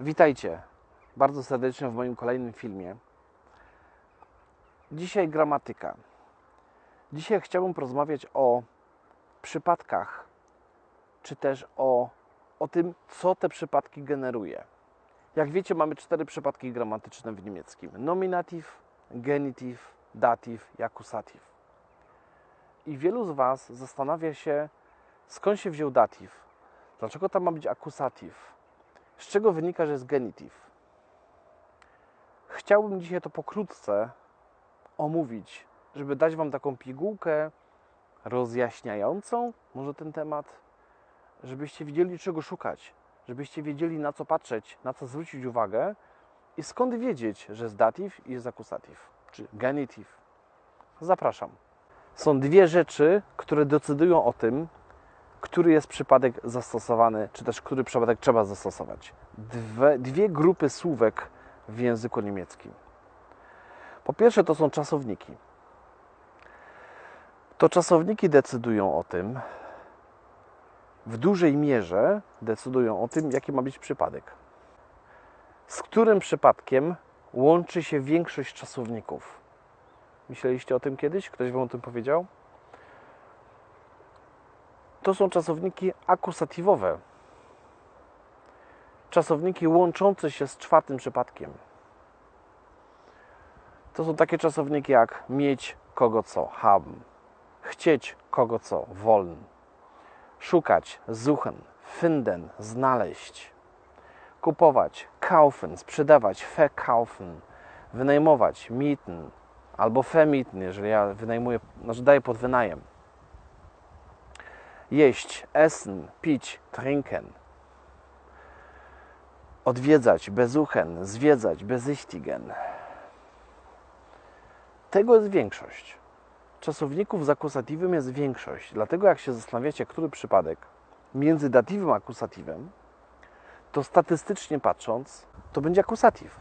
Witajcie bardzo serdecznie w moim kolejnym filmie. Dzisiaj gramatyka. Dzisiaj chciałbym porozmawiać o przypadkach, czy też o, o tym, co te przypadki generuje. Jak wiecie, mamy cztery przypadki gramatyczne w niemieckim: nominatyw, genityw, datyw i akusatyw. I wielu z Was zastanawia się, skąd się wziął datyw, dlaczego tam ma być akusatyw, z czego wynika, że jest genityw. Chciałbym dzisiaj to pokrótce omówić, żeby dać Wam taką pigułkę rozjaśniającą może ten temat, żebyście wiedzieli czego szukać, żebyście wiedzieli na co patrzeć, na co zwrócić uwagę i skąd wiedzieć, że jest datyw i jest akusatyw, czy genityw. Zapraszam. Są dwie rzeczy, które decydują o tym, który jest przypadek zastosowany, czy też który przypadek trzeba zastosować. Dwie, dwie grupy słówek w języku niemieckim. Po pierwsze, to są czasowniki. To czasowniki decydują o tym, w dużej mierze decydują o tym, jaki ma być przypadek. Z którym przypadkiem łączy się większość czasowników? Myśleliście o tym kiedyś? Ktoś Wam o tym powiedział? To są czasowniki akusatywowe. Czasowniki łączące się z czwartym przypadkiem. To są takie czasowniki jak mieć kogo co, haben, chcieć kogo co, wollen, szukać, suchen, finden, znaleźć, kupować, kaufen, sprzedawać, verkaufen, wynajmować, mieten albo vermieten, jeżeli ja wynajmuję, znaczy daję pod wynajem jeść, essen, pić, trinken. Odwiedzać, besuchen, zwiedzać, besichtigen. Tego jest większość. Czasowników z akusatywem jest większość. Dlatego jak się zastanawiacie, który przypadek między datywem a akusatywem, to statystycznie patrząc, to będzie akusatyw.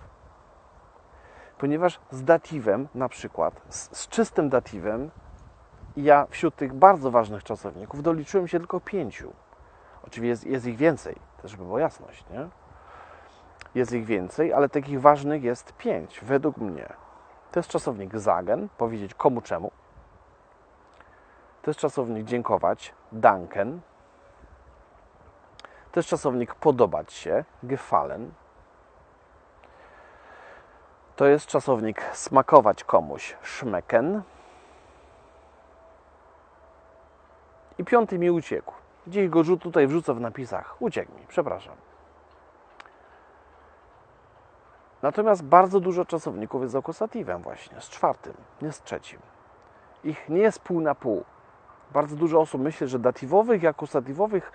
Ponieważ z datywem, na przykład, z, z czystym datywem, ja wśród tych bardzo ważnych czasowników doliczyłem się tylko pięciu. Oczywiście jest, jest ich więcej, też żeby była jasność, nie? Jest ich więcej, ale takich ważnych jest pięć, według mnie. To jest czasownik sagen, powiedzieć komu czemu. To jest czasownik dziękować, danken. To jest czasownik podobać się, gefallen. To jest czasownik smakować komuś, schmecken. I piąty mi uciekł. Gdzieś go rzut tutaj wrzucę w napisach. Uciekł mi, przepraszam. Natomiast bardzo dużo czasowników jest z akusatywem właśnie, z czwartym, nie z trzecim. Ich nie jest pół na pół. Bardzo dużo osób myśli, że datywowych i akusatywowych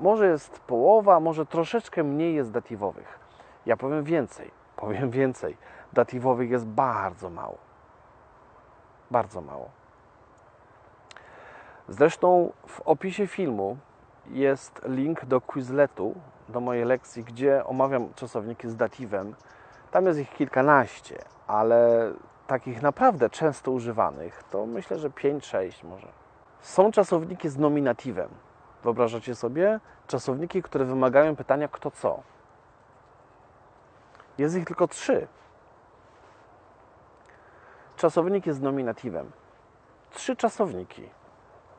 może jest połowa, może troszeczkę mniej jest datywowych. Ja powiem więcej, powiem więcej. Datywowych jest bardzo mało. Bardzo mało. Zresztą w opisie filmu jest link do Quizletu, do mojej lekcji, gdzie omawiam czasowniki z datywem. Tam jest ich kilkanaście, ale takich naprawdę często używanych to myślę, że 5-6 może. Są czasowniki z nominatywem. Wyobrażacie sobie? Czasowniki, które wymagają pytania kto co. Jest ich tylko trzy. Czasownik jest z nominatywem. Trzy czasowniki.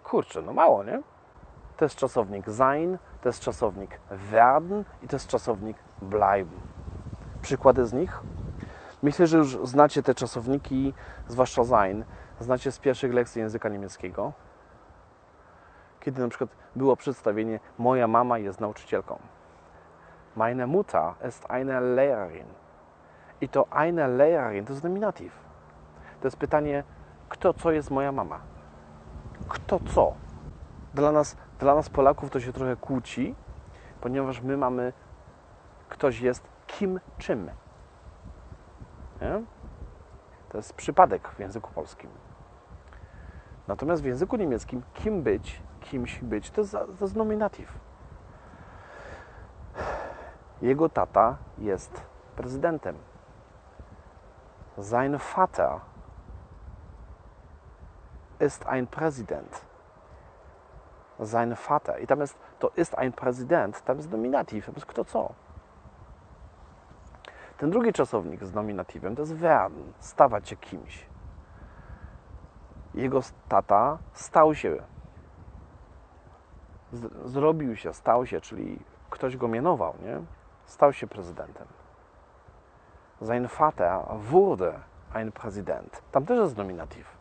Kurczę, no mało, nie? To jest czasownik sein, to jest czasownik werden i to jest czasownik bleiben. Przykłady z nich? Myślę, że już znacie te czasowniki, zwłaszcza sein, znacie z pierwszych lekcji języka niemieckiego. Kiedy na przykład było przedstawienie Moja mama jest nauczycielką. Meine Mutter ist eine Lehrerin. I to eine Lehrerin to jest nominatyw. To jest pytanie, kto co jest moja mama kto co. Dla nas, dla nas Polaków to się trochę kłóci, ponieważ my mamy, ktoś jest kim czym. Nie? To jest przypadek w języku polskim. Natomiast w języku niemieckim kim być, kimś być, to jest, to jest nominatyw. Jego tata jest prezydentem. Sein Vater ist ein Präsident. Sein Vater. I tam jest, to ist ein Präsident, tam jest nominatyw, tam jest kto co. Ten drugi czasownik z nominatywem to jest werden, stawać się kimś. Jego tata stał się, z, zrobił się, stał się, czyli ktoś go mianował, nie? Stał się prezydentem. Sein Vater wurde ein Präsident. Tam też jest nominatyw.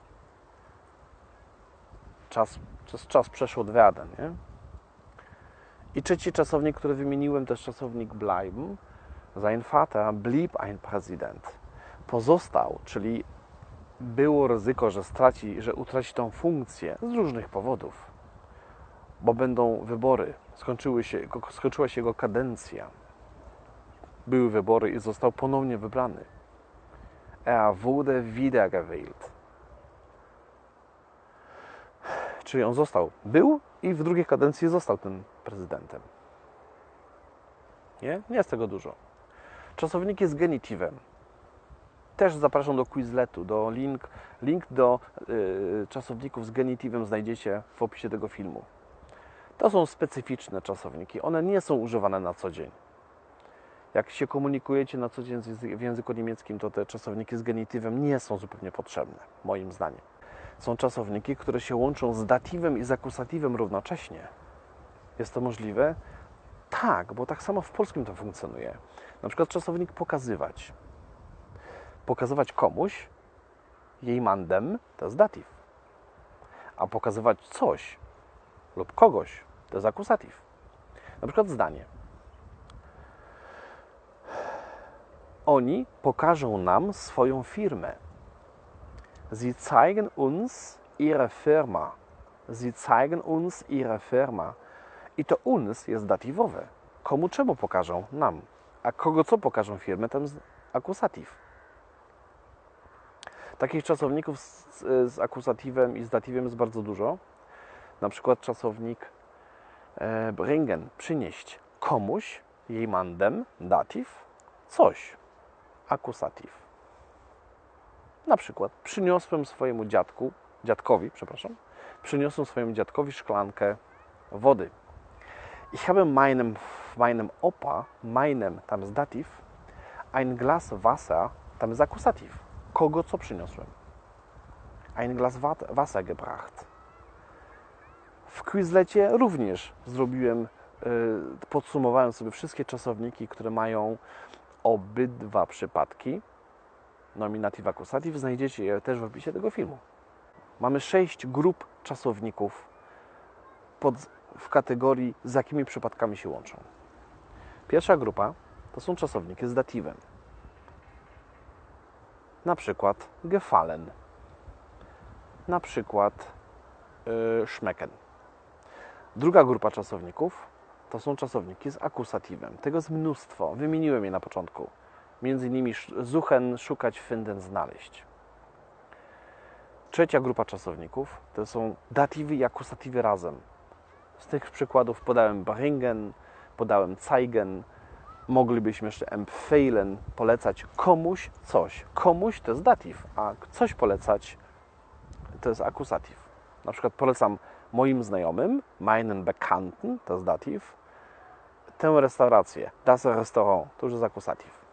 Czas, czas, czas przeszło od werden, nie? I trzeci czasownik, który wymieniłem, to jest czasownik bleiben. Sein Vater blieb ein Präsident. Pozostał, czyli było ryzyko, że straci, że utraci tą funkcję z różnych powodów. Bo będą wybory, skończyły się, skończyła się jego kadencja. Były wybory i został ponownie wybrany. Er wurde wiedergewählt. Czyli on został, był i w drugiej kadencji został tym prezydentem. Nie? Nie jest tego dużo. Czasowniki z genitywem. Też zapraszam do Quizletu. Do link, link do y, czasowników z genitywem znajdziecie w opisie tego filmu. To są specyficzne czasowniki. One nie są używane na co dzień. Jak się komunikujecie na co dzień w języku niemieckim, to te czasowniki z genitywem nie są zupełnie potrzebne, moim zdaniem. Są czasowniki, które się łączą z datywem i z akusatywem równocześnie. Jest to możliwe? Tak, bo tak samo w polskim to funkcjonuje. Na przykład czasownik pokazywać. Pokazywać komuś, jej mandem, to jest datyw. A pokazywać coś lub kogoś, to jest akusatyw. Na przykład zdanie. Oni pokażą nam swoją firmę. Sie zeigen uns ihre Firma. Sie zeigen uns ihre Firma. I to uns jest datywowe. Komu czemu pokażą? Nam. A kogo co pokażą firmę, ten akusatyw. Takich czasowników z, z akusatywem i z datywem jest bardzo dużo. Na przykład czasownik e, bringen, przynieść komuś, jemandem, datyw, coś, akusatyw. Na przykład przyniosłem swojemu dziadku, dziadkowi, przepraszam, przyniosłem swojemu dziadkowi szklankę wody. Ich habe meinem, meinem Opa, meinem, tam jest datyw, ein Glas Wasser, tam jest akusatyw. Kogo co przyniosłem? Ein Glas Wasser gebracht. W Quizlecie również zrobiłem, podsumowałem sobie wszystkie czasowniki, które mają obydwa przypadki. Nominatyw, akusatyw. Znajdziecie je też w opisie tego filmu. Mamy sześć grup czasowników pod, w kategorii, z jakimi przypadkami się łączą. Pierwsza grupa to są czasowniki z datywem. Na przykład gefallen. Na przykład yy, schmecken. Druga grupa czasowników to są czasowniki z akusatywem. Tego jest mnóstwo. Wymieniłem je na początku. Między innymi suchen, szukać, finden, znaleźć. Trzecia grupa czasowników to są datywy i akusatywy razem. Z tych przykładów podałem bringen, podałem zeigen, moglibyśmy jeszcze empfehlen, polecać komuś coś. Komuś to jest datyw, a coś polecać to jest akusatyw. Na przykład polecam moim znajomym, meinen Bekannten, to jest datyw, tę restaurację, das Restaurant, to już jest akusatyw.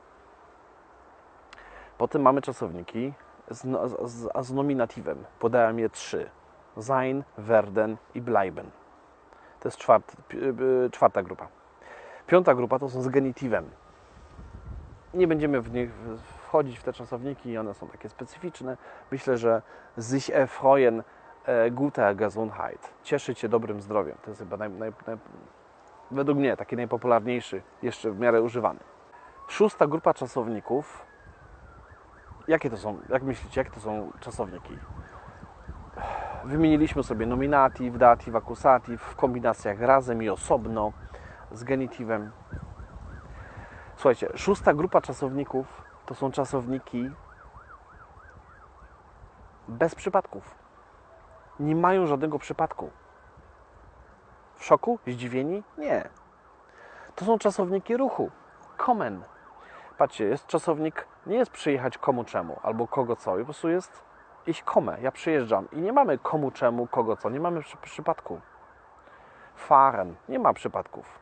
Potem mamy czasowniki z, z, z nominatywem. Podałem je trzy. Sein, werden i bleiben. To jest czwart, czwarta grupa. Piąta grupa to są z genitywem. Nie będziemy w nich wchodzić w te czasowniki, one są takie specyficzne. Myślę, że sich erfreuen guter Gesundheit. Cieszyć się dobrym zdrowiem. To jest chyba naj, naj, naj, według mnie taki najpopularniejszy, jeszcze w miarę używany. Szósta grupa czasowników. Jakie to są, jak myślicie, jakie to są czasowniki? Wymieniliśmy sobie nominatyw, datyw, akusatyw w kombinacjach razem i osobno z genitywem. Słuchajcie, szósta grupa czasowników to są czasowniki bez przypadków. Nie mają żadnego przypadku. W szoku? Zdziwieni? Nie. To są czasowniki ruchu. Kommen. Patrzcie, jest czasownik, nie jest przyjechać komu czemu albo kogo co. Po prostu jest iść komę. Ja przyjeżdżam i nie mamy komu czemu, kogo co. Nie mamy przy, przypadku. Fahren. Nie ma przypadków.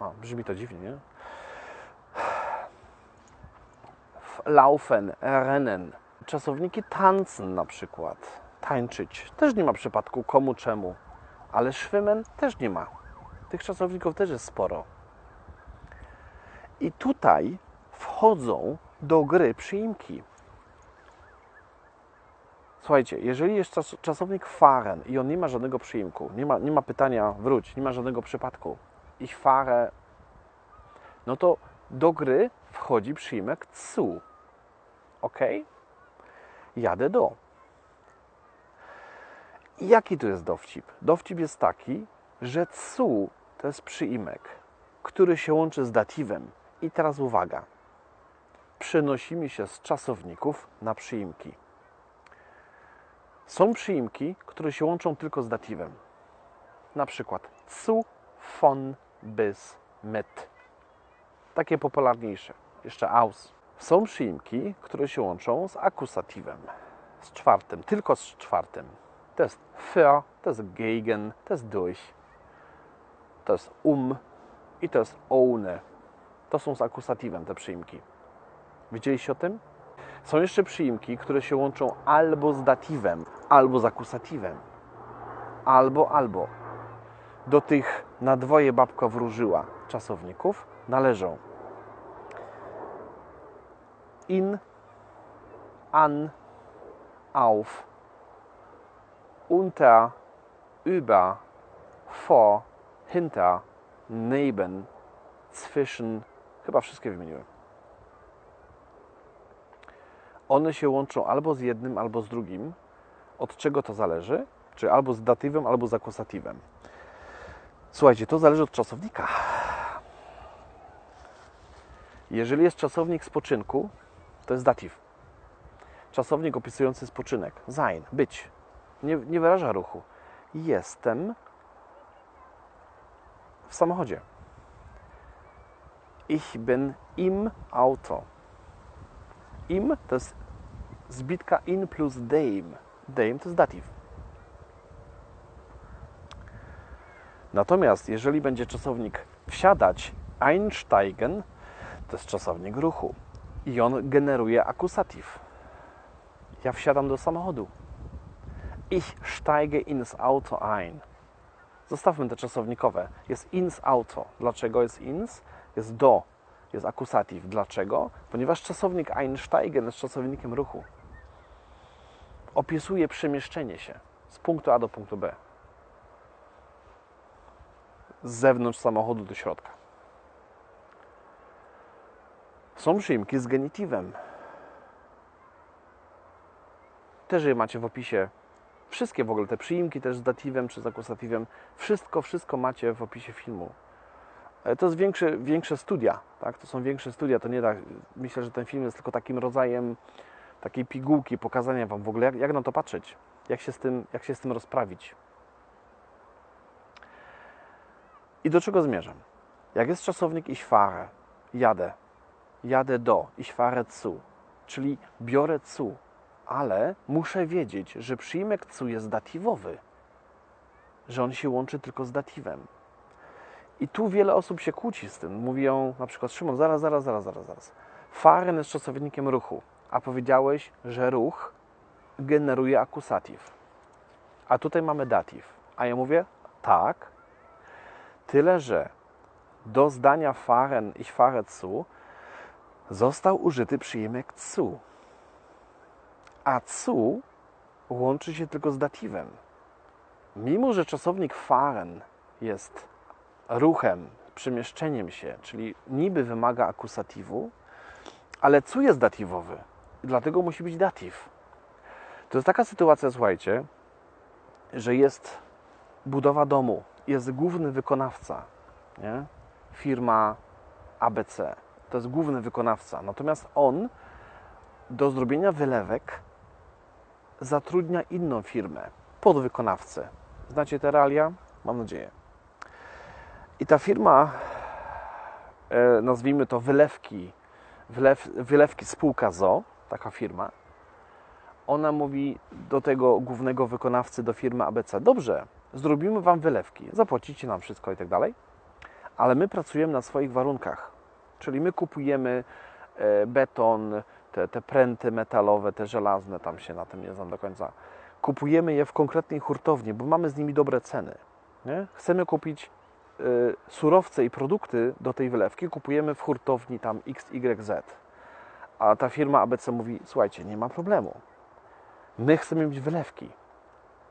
No, brzmi to dziwnie, nie? laufen, rennen. Czasowniki tanzen na przykład. Tańczyć. Też nie ma przypadku komu czemu. Ale schwimmen też nie ma. Tych czasowników też jest sporo. I tutaj wchodzą do gry przyimki. Słuchajcie, jeżeli jest czas, czasownik fahren i on nie ma żadnego przyimku, nie ma, nie ma pytania wróć, nie ma żadnego przypadku, ich fahre, no to do gry wchodzi przyimek zu. Ok? Jadę do. Jaki tu jest dowcip? Dowcip jest taki, że cu to jest przyimek, który się łączy z datywem. I teraz uwaga. Przenosimy się z czasowników na przyimki. Są przyimki, które się łączą tylko z datywem. Na przykład zu, von, bis, mit. Takie popularniejsze. Jeszcze aus. Są przyimki, które się łączą z akusatywem. Z czwartym, tylko z czwartym. To jest für, to jest gegen, to jest durch, to jest um i to jest ohne. To są z akusatywem te przyimki. Widzieliście o tym? Są jeszcze przyimki, które się łączą albo z datywem, albo z akusatywem. Albo, albo. Do tych na dwoje babka wróżyła czasowników należą in, an, auf, unter, über, vor, hinter, neben, zwischen. Chyba wszystkie wymieniłem. One się łączą albo z jednym, albo z drugim. Od czego to zależy? Czy albo z datywem, albo z akusatywem. Słuchajcie, to zależy od czasownika. Jeżeli jest czasownik spoczynku, to jest datyw. Czasownik opisujący spoczynek. Sein, być. Nie, nie wyraża ruchu. Jestem w samochodzie. Ich bin im Auto. Im to jest zbitka in plus dem. Dem to jest datyw. Natomiast jeżeli będzie czasownik wsiadać, einsteigen, to jest czasownik ruchu. I on generuje akusatyw. Ja wsiadam do samochodu. Ich steige ins Auto ein. Zostawmy te czasownikowe. Jest ins Auto. Dlaczego jest ins? Jest do. Jest akusatyw. Dlaczego? Ponieważ czasownik einsteigen jest czasownikiem ruchu. Opisuje przemieszczenie się z punktu A do punktu B. Z zewnątrz samochodu do środka. Są przyimki z genitywem. Też je macie w opisie. Wszystkie w ogóle te przyimki też z datywem czy z akusatywem. Wszystko, wszystko macie w opisie filmu. E, to jest większe, większe studia, tak? To są większe studia. To nie tak. Myślę, że ten film jest tylko takim rodzajem takiej pigułki, pokazania Wam w ogóle, jak, jak na to patrzeć, jak się, z tym, jak się z tym rozprawić. I do czego zmierzam? Jak jest czasownik ich fahre, jadę, jadę do, ich fahre zu, czyli biorę zu, ale muszę wiedzieć, że przyjmek cu jest datywowy, że on się łączy tylko z datywem. I tu wiele osób się kłóci z tym. Mówią na przykład, Szymon, zaraz, zaraz, zaraz, zaraz, zaraz. Fahren jest czasownikiem ruchu, a powiedziałeś, że ruch generuje akusatyw. A tutaj mamy datyw. A ja mówię, tak, tyle, że do zdania fahren, ich fahre zu, został użyty przyjmek cu. A cu łączy się tylko z datywem. Mimo, że czasownik fahren jest ruchem, przemieszczeniem się, czyli niby wymaga akusatywu, ale cu jest datywowy. Dlatego musi być datyw. To jest taka sytuacja, słuchajcie, że jest budowa domu, jest główny wykonawca, nie? firma ABC to jest główny wykonawca. Natomiast on do zrobienia wylewek zatrudnia inną firmę, podwykonawcę. Znacie te realia? Mam nadzieję. I ta firma, e, nazwijmy to wylewki, wylew, wylewki spółka ZO, taka firma, ona mówi do tego głównego wykonawcy, do firmy ABC, dobrze, zrobimy Wam wylewki, zapłacicie nam wszystko i tak dalej, ale my pracujemy na swoich warunkach. Czyli my kupujemy e, beton, te, te pręty metalowe, te żelazne, tam się na tym nie znam do końca. Kupujemy je w konkretnej hurtowni, bo mamy z nimi dobre ceny. Nie? Chcemy kupić y, surowce i produkty do tej wylewki, kupujemy w hurtowni tam XYZ. A ta firma ABC mówi: Słuchajcie, nie ma problemu. My chcemy mieć wylewki.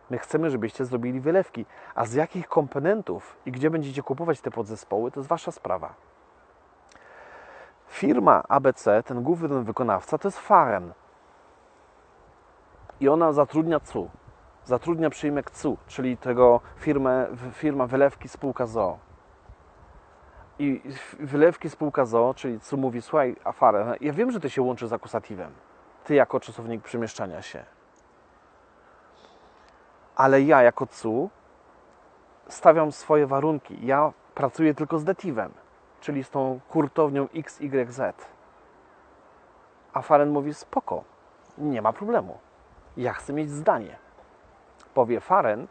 My chcemy, żebyście zrobili wylewki. A z jakich komponentów i gdzie będziecie kupować te podzespoły, to jest wasza sprawa. Firma ABC, ten główny wykonawca, to jest Faren. I ona zatrudnia CU. Zatrudnia przyjmek CU, czyli tego firmę, firma wylewki spółka ZO. I wylewki spółka ZO, czyli CU mówi, słuchaj, a Faren, ja wiem, że ty się łączy z akusatywem. Ty jako czasownik przemieszczania się. Ale ja jako CU stawiam swoje warunki. Ja pracuję tylko z dativem czyli z tą hurtownią XYZ. A Faren mówi: Spoko, nie ma problemu. Ja chcę mieć zdanie. Powie Faren,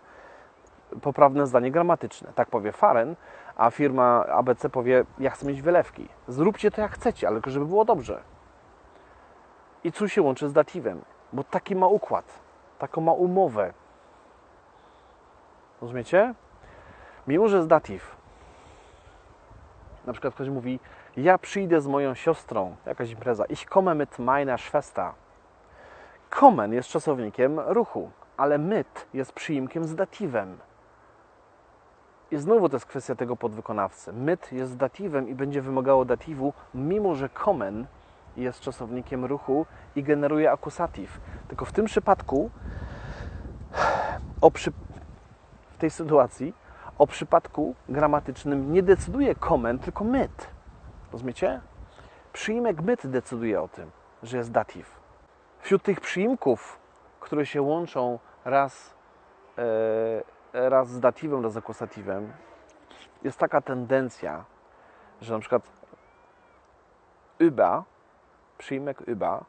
poprawne zdanie gramatyczne. Tak powie Faren, a firma ABC powie: Ja chcę mieć wylewki. Zróbcie to jak chcecie, ale żeby było dobrze. I co się łączy z datywem? Bo taki ma układ, taką ma umowę. Rozumiecie? Mimo, że jest datyw, na przykład ktoś mówi, ja przyjdę z moją siostrą, jakaś impreza, ich komme mit meiner Schwester. Kommen jest czasownikiem ruchu, ale mit jest przyimkiem z datywem. I znowu to jest kwestia tego podwykonawcy. Myt jest datywem i będzie wymagało datywu, mimo że kommen jest czasownikiem ruchu i generuje akusatyw. Tylko w tym przypadku, przy... w tej sytuacji, o przypadku gramatycznym nie decyduje koment, tylko myt. Rozumiecie? Przyimek myt decyduje o tym, że jest datyw. Wśród tych przyimków, które się łączą raz, e, raz z datywem, raz z akusatywem, jest taka tendencja, że na przykład über, przyimek über,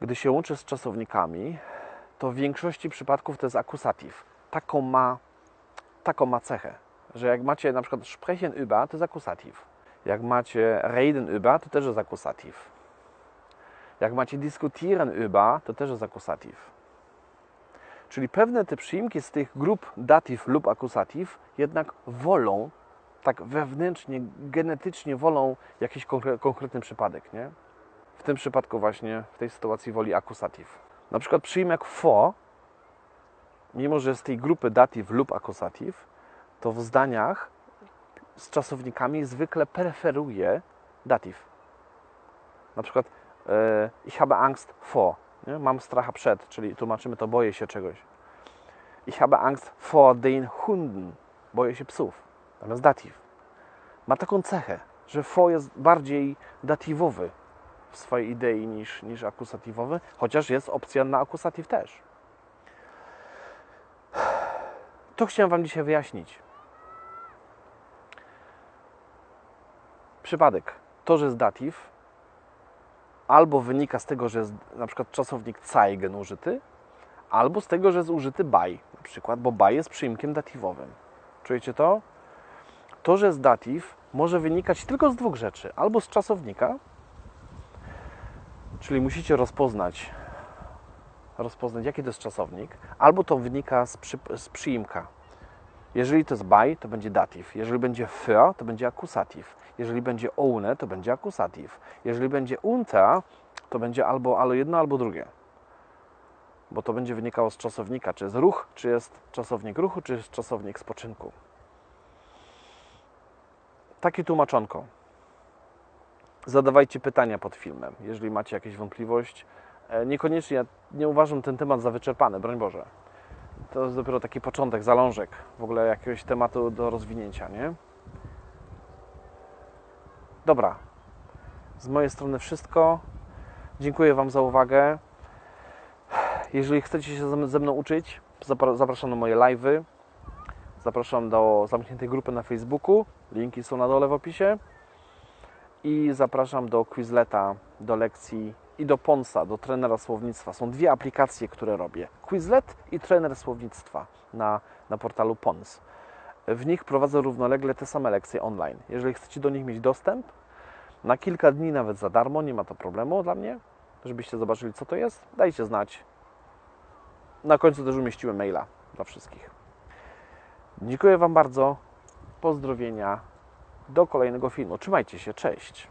gdy się łączy z czasownikami, to w większości przypadków to jest akusatyw. Taką ma taką ma cechę, że jak macie na przykład sprechen über, to jest akusatyw. Jak macie reden über, to też jest akusatyw. Jak macie diskutieren über, to też jest akusatyw. Czyli pewne te przyimki z tych grup datyw lub akusatyw jednak wolą, tak wewnętrznie, genetycznie wolą jakiś konkretny przypadek, nie? W tym przypadku właśnie, w tej sytuacji woli akusatyw. Na przykład przyimek for mimo że z tej grupy datyw lub akusatyw, to w zdaniach z czasownikami zwykle preferuje datyw. Na przykład e, ich habe Angst vor? Mam stracha przed, czyli tłumaczymy to boję się czegoś. Ich habe Angst vor den Hunden, boję się psów. Natomiast datyw ma taką cechę, że for jest bardziej datywowy w swojej idei niż, niż akusatywowy, chociaż jest opcja na akusatyw też. To chciałem Wam dzisiaj wyjaśnić. Przypadek. To, że jest datyw, albo wynika z tego, że jest na przykład czasownik zeigen użyty, albo z tego, że jest użyty by, na przykład, bo by jest przyimkiem datywowym. Czujecie to? To, że jest datyw, może wynikać tylko z dwóch rzeczy. Albo z czasownika, czyli musicie rozpoznać, rozpoznać, jaki to jest czasownik, albo to wynika z, przy, z przyimka. Jeżeli to jest by, to będzie datyw. Jeżeli będzie für, to będzie akusatyw. Jeżeli będzie ohne, to będzie akusatyw. Jeżeli będzie unter, to będzie albo, albo jedno, albo drugie. Bo to będzie wynikało z czasownika, czy jest ruch, czy jest czasownik ruchu, czy jest czasownik spoczynku. Takie tłumaczonko. Zadawajcie pytania pod filmem, jeżeli macie jakieś wątpliwość. E, niekoniecznie, ja nie uważam ten temat za wyczerpany, broń Boże. To jest dopiero taki początek, zalążek w ogóle jakiegoś tematu do rozwinięcia, nie? Dobra. Z mojej strony wszystko. Dziękuję Wam za uwagę. Jeżeli chcecie się ze mną uczyć, zapraszam na moje live'y. Zapraszam do zamkniętej grupy na Facebooku. Linki są na dole w opisie. I zapraszam do Quizleta, do lekcji i do Ponsa, do trenera słownictwa. Są dwie aplikacje, które robię. Quizlet i trener słownictwa na, na portalu Pons. W nich prowadzę równolegle te same lekcje online. Jeżeli chcecie do nich mieć dostęp, na kilka dni nawet za darmo, nie ma to problemu dla mnie, żebyście zobaczyli, co to jest. Dajcie znać. Na końcu też umieściłem maila dla wszystkich. Dziękuję Wam bardzo. Pozdrowienia. Do kolejnego filmu. Trzymajcie się. Cześć.